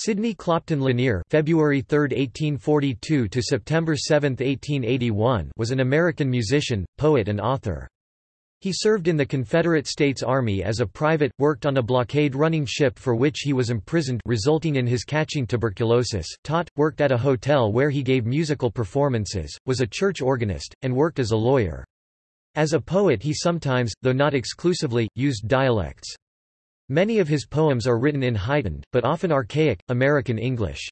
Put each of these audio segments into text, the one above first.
Sidney Clopton Lanier (February 3, 1842 to September 7, 1881) was an American musician, poet and author. He served in the Confederate States Army as a private, worked on a blockade-running ship for which he was imprisoned resulting in his catching tuberculosis, taught, worked at a hotel where he gave musical performances, was a church organist, and worked as a lawyer. As a poet he sometimes, though not exclusively, used dialects. Many of his poems are written in heightened, but often archaic, American English.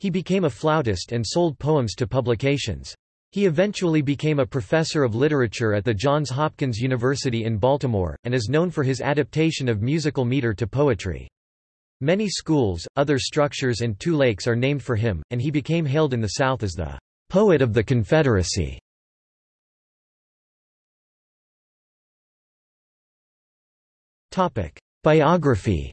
He became a flautist and sold poems to publications. He eventually became a professor of literature at the Johns Hopkins University in Baltimore, and is known for his adaptation of musical meter to poetry. Many schools, other structures and two lakes are named for him, and he became hailed in the South as the poet of the Confederacy. Biography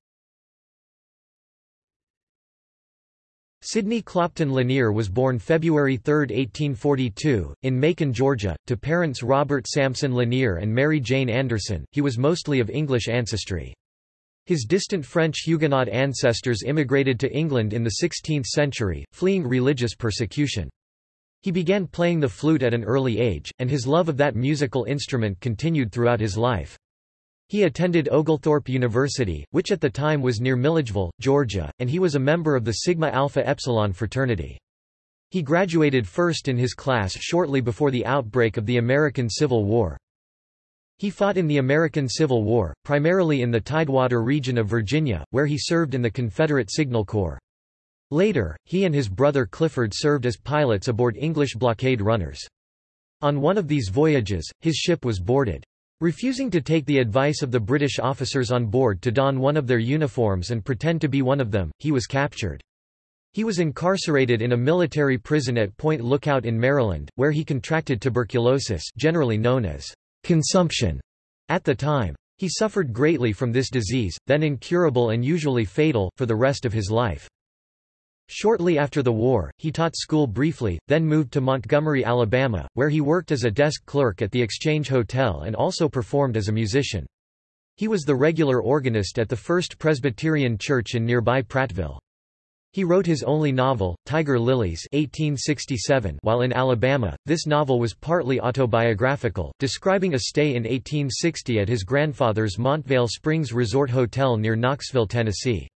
Sidney Clopton Lanier was born February 3, 1842, in Macon, Georgia, to parents Robert Sampson Lanier and Mary Jane Anderson. He was mostly of English ancestry. His distant French Huguenot ancestors immigrated to England in the 16th century, fleeing religious persecution. He began playing the flute at an early age, and his love of that musical instrument continued throughout his life. He attended Oglethorpe University, which at the time was near Milledgeville, Georgia, and he was a member of the Sigma Alpha Epsilon fraternity. He graduated first in his class shortly before the outbreak of the American Civil War. He fought in the American Civil War, primarily in the Tidewater region of Virginia, where he served in the Confederate Signal Corps. Later, he and his brother Clifford served as pilots aboard English blockade runners. On one of these voyages, his ship was boarded. Refusing to take the advice of the British officers on board to don one of their uniforms and pretend to be one of them, he was captured. He was incarcerated in a military prison at Point Lookout in Maryland, where he contracted tuberculosis generally known as consumption at the time. He suffered greatly from this disease, then incurable and usually fatal, for the rest of his life. Shortly after the war, he taught school briefly, then moved to Montgomery, Alabama, where he worked as a desk clerk at the Exchange Hotel and also performed as a musician. He was the regular organist at the First Presbyterian Church in nearby Prattville. He wrote his only novel, Tiger Lilies 1867, while in Alabama. This novel was partly autobiographical, describing a stay in 1860 at his grandfather's Montvale Springs Resort Hotel near Knoxville, Tennessee.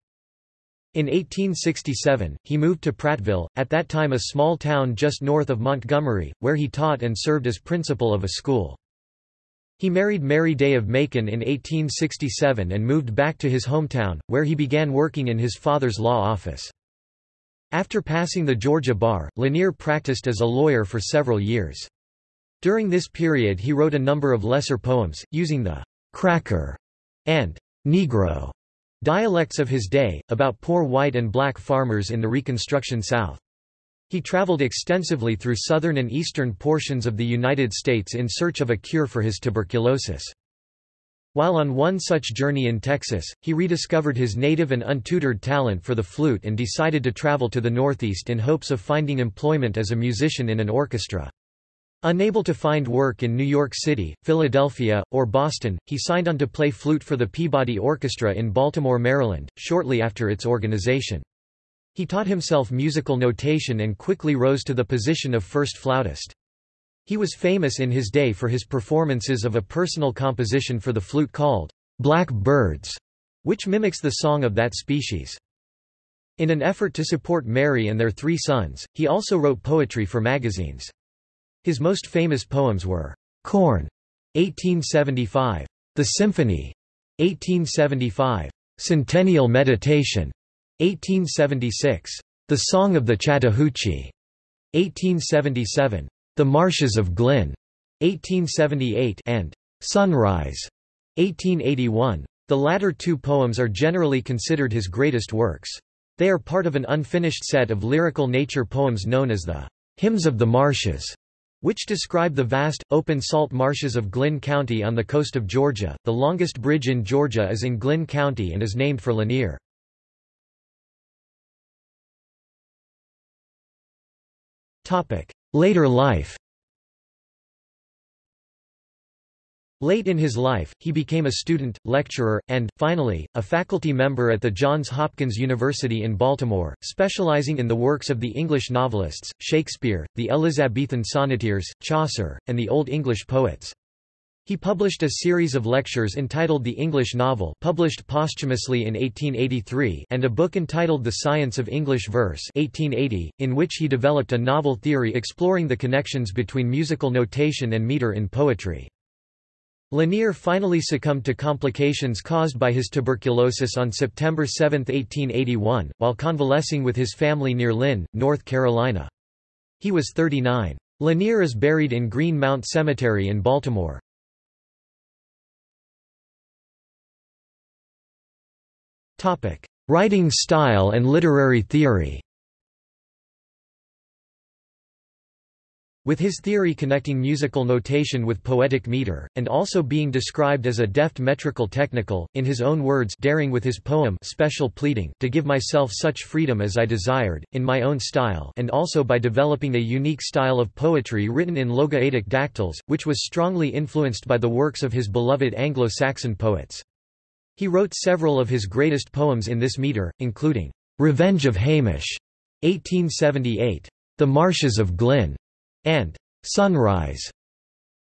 In 1867, he moved to Prattville, at that time a small town just north of Montgomery, where he taught and served as principal of a school. He married Mary Day of Macon in 1867 and moved back to his hometown, where he began working in his father's law office. After passing the Georgia bar, Lanier practiced as a lawyer for several years. During this period he wrote a number of lesser poems, using the «cracker» and «negro» Dialects of his day, about poor white and black farmers in the Reconstruction South. He traveled extensively through southern and eastern portions of the United States in search of a cure for his tuberculosis. While on one such journey in Texas, he rediscovered his native and untutored talent for the flute and decided to travel to the Northeast in hopes of finding employment as a musician in an orchestra. Unable to find work in New York City, Philadelphia, or Boston, he signed on to play flute for the Peabody Orchestra in Baltimore, Maryland, shortly after its organization. He taught himself musical notation and quickly rose to the position of first flautist. He was famous in his day for his performances of a personal composition for the flute called Black Birds, which mimics the song of that species. In an effort to support Mary and their three sons, he also wrote poetry for magazines. His most famous poems were Corn, 1875, The Symphony, 1875, Centennial Meditation, 1876, The Song of the Chattahoochee, 1877, The Marshes of Glynn, 1878, and Sunrise, 1881. The latter two poems are generally considered his greatest works. They are part of an unfinished set of lyrical nature poems known as the Hymns of the Marshes which describe the vast, open salt marshes of Glynn County on the coast of Georgia. The longest bridge in Georgia is in Glynn County and is named for Lanier. Later life Late in his life, he became a student, lecturer, and, finally, a faculty member at the Johns Hopkins University in Baltimore, specializing in the works of the English novelists, Shakespeare, the Elizabethan sonneteers, Chaucer, and the Old English poets. He published a series of lectures entitled The English Novel published posthumously in 1883 and a book entitled The Science of English Verse 1880, in which he developed a novel theory exploring the connections between musical notation and meter in poetry. Lanier finally succumbed to complications caused by his tuberculosis on September 7, 1881, while convalescing with his family near Lynn, North Carolina. He was 39. Lanier is buried in Green Mount Cemetery in Baltimore. Writing style and literary theory With his theory connecting musical notation with poetic meter, and also being described as a deft metrical technical, in his own words daring with his poem Special Pleading to give myself such freedom as I desired, in my own style and also by developing a unique style of poetry written in logaoedic dactyls, which was strongly influenced by the works of his beloved Anglo-Saxon poets. He wrote several of his greatest poems in this meter, including Revenge of Hamish, 1878, The Marshes of Glynn, and sunrise.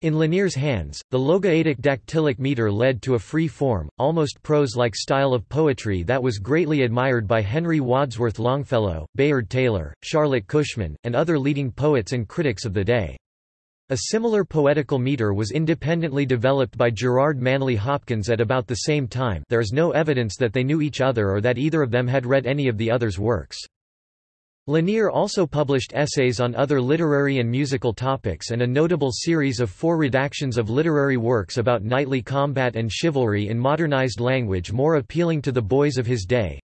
In Lanier's hands, the logaoedic dactylic meter led to a free-form, almost prose-like style of poetry that was greatly admired by Henry Wadsworth Longfellow, Bayard Taylor, Charlotte Cushman, and other leading poets and critics of the day. A similar poetical meter was independently developed by Gerard Manley Hopkins at about the same time there is no evidence that they knew each other or that either of them had read any of the other's works. Lanier also published essays on other literary and musical topics and a notable series of four redactions of literary works about knightly combat and chivalry in modernized language more appealing to the boys of his day.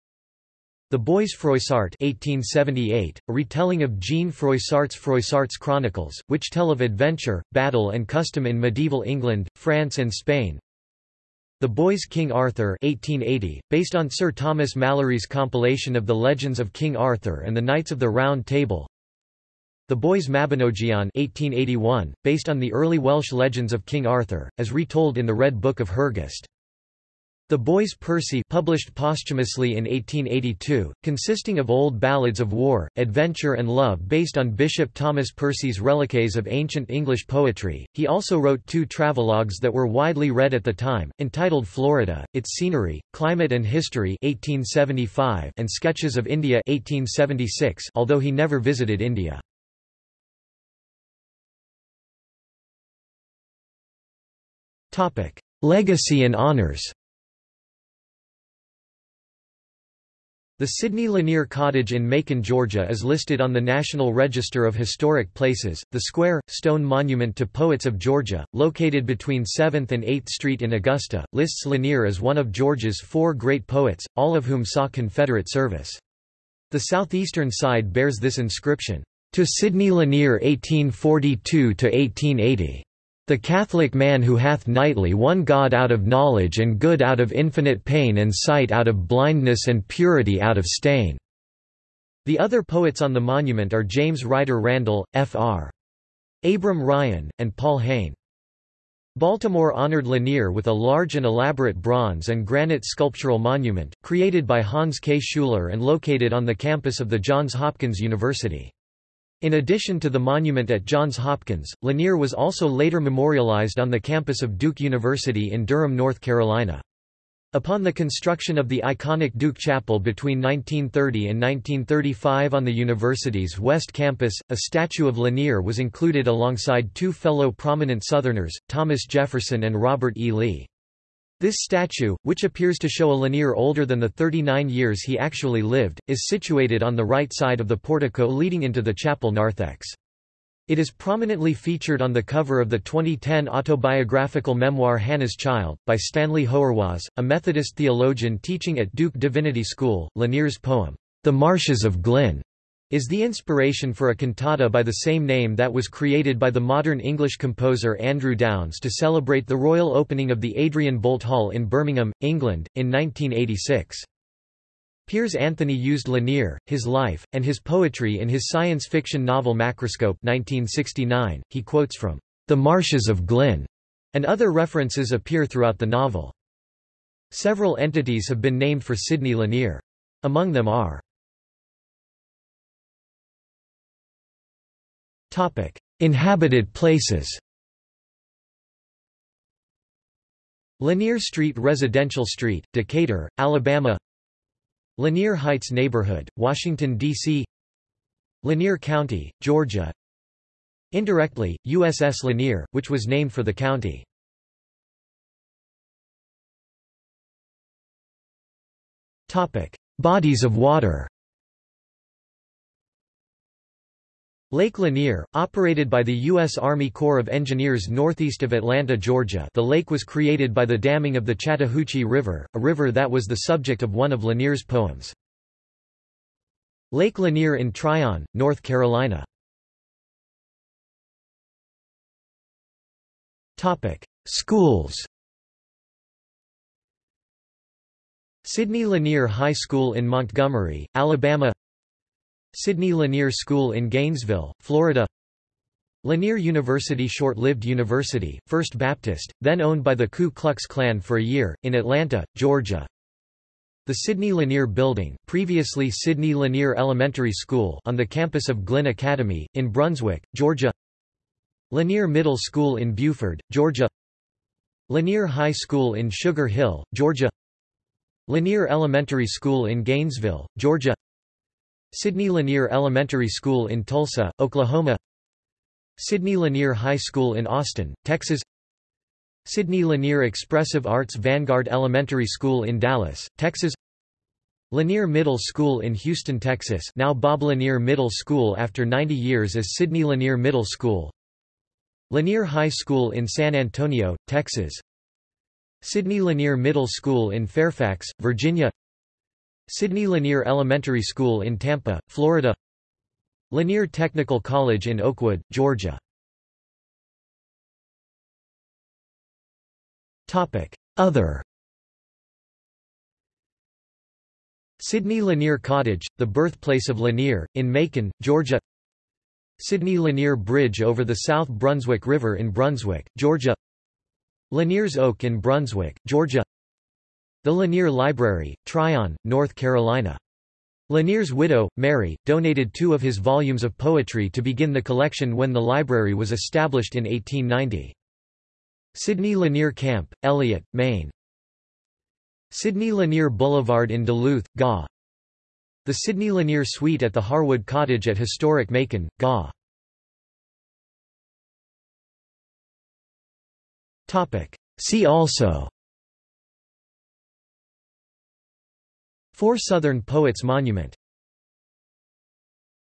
The Boys Froissart 1878, a retelling of Jean Froissart's Froissart's Chronicles, which tell of adventure, battle and custom in medieval England, France and Spain. The Boys King Arthur 1880, based on Sir Thomas Malory's compilation of the legends of King Arthur and the Knights of the Round Table. The Boys Mabinogion 1881, based on the early Welsh legends of King Arthur, as retold in the Red Book of Hergest. The Boys Percy published posthumously in 1882, consisting of old ballads of war, adventure and love based on Bishop Thomas Percy's reliques of ancient English poetry. He also wrote two travelogues that were widely read at the time, entitled Florida, Its Scenery, Climate and History 1875 and Sketches of India 1876, although he never visited India. Legacy and honors The Sidney Lanier Cottage in Macon, Georgia is listed on the National Register of Historic Places. The square, stone monument to poets of Georgia, located between 7th and 8th Street in Augusta, lists Lanier as one of Georgia's four great poets, all of whom saw Confederate service. The southeastern side bears this inscription, To Sidney Lanier 1842–1880. The Catholic man who hath nightly one God out of knowledge and good out of infinite pain and sight out of blindness and purity out of stain." The other poets on the monument are James Ryder Randall, Fr. Abram Ryan, and Paul Hayne. Baltimore honored Lanier with a large and elaborate bronze and granite sculptural monument, created by Hans K. Schuler and located on the campus of the Johns Hopkins University. In addition to the monument at Johns Hopkins, Lanier was also later memorialized on the campus of Duke University in Durham, North Carolina. Upon the construction of the iconic Duke Chapel between 1930 and 1935 on the university's West Campus, a statue of Lanier was included alongside two fellow prominent Southerners, Thomas Jefferson and Robert E. Lee. This statue, which appears to show a Lanier older than the 39 years he actually lived, is situated on the right side of the portico leading into the chapel narthex. It is prominently featured on the cover of the 2010 autobiographical memoir Hannah's Child, by Stanley Hauerwas, a Methodist theologian teaching at Duke Divinity School. Lanier's poem, The Marshes of Glynn, is the inspiration for a cantata by the same name that was created by the modern English composer Andrew Downes to celebrate the royal opening of the Adrian Boult Hall in Birmingham, England, in 1986. Piers Anthony used Lanier, his life, and his poetry in his science fiction novel Macroscope 1969. He quotes from The Marshes of Glynn, and other references appear throughout the novel. Several entities have been named for Sidney Lanier. Among them are Inhabited places. Lanier Street Residential Street, Decatur, Alabama. Lanier Heights Neighborhood, Washington, D.C. Lanier County, Georgia. Indirectly, USS Lanier, which was named for the county. Bodies of water Lake Lanier, operated by the U.S. Army Corps of Engineers northeast of Atlanta, Georgia the lake was created by the damming of the Chattahoochee River, a river that was the subject of one of Lanier's poems. Lake Lanier in Tryon, North Carolina Schools Sidney Lanier High School in Montgomery, Alabama Sidney Lanier School in Gainesville, Florida. Lanier University Short-lived university, First Baptist, then owned by the Ku Klux Klan for a year, in Atlanta, Georgia. The Sidney Lanier Building previously Sidney Lanier Elementary School on the campus of Glynn Academy, in Brunswick, Georgia. Lanier Middle School in Buford, Georgia. Lanier High School in Sugar Hill, Georgia. Lanier Elementary School in Gainesville, Georgia Sidney Lanier Elementary School in Tulsa, Oklahoma. Sidney Lanier High School in Austin, Texas. Sidney Lanier Expressive Arts Vanguard Elementary School in Dallas, Texas. Lanier Middle School in Houston, Texas now Bob Lanier Middle School after 90 years as Sidney Lanier Middle School. Lanier High School in San Antonio, Texas. Sidney Lanier Middle School in Fairfax, Virginia Sidney Lanier Elementary School in Tampa, Florida. Lanier Technical College in Oakwood, Georgia. Other. Sidney Lanier Cottage, the birthplace of Lanier, in Macon, Georgia. Sidney Lanier Bridge over the South Brunswick River in Brunswick, Georgia. Lanier's Oak in Brunswick, Georgia the Lanier Library, Tryon, North Carolina. Lanier's widow, Mary, donated two of his volumes of poetry to begin the collection when the library was established in 1890. Sidney Lanier Camp, Eliot, Maine. Sidney Lanier Boulevard in Duluth, GA. The Sidney Lanier Suite at the Harwood Cottage at historic Macon, GA. See also Four Southern Poets Monument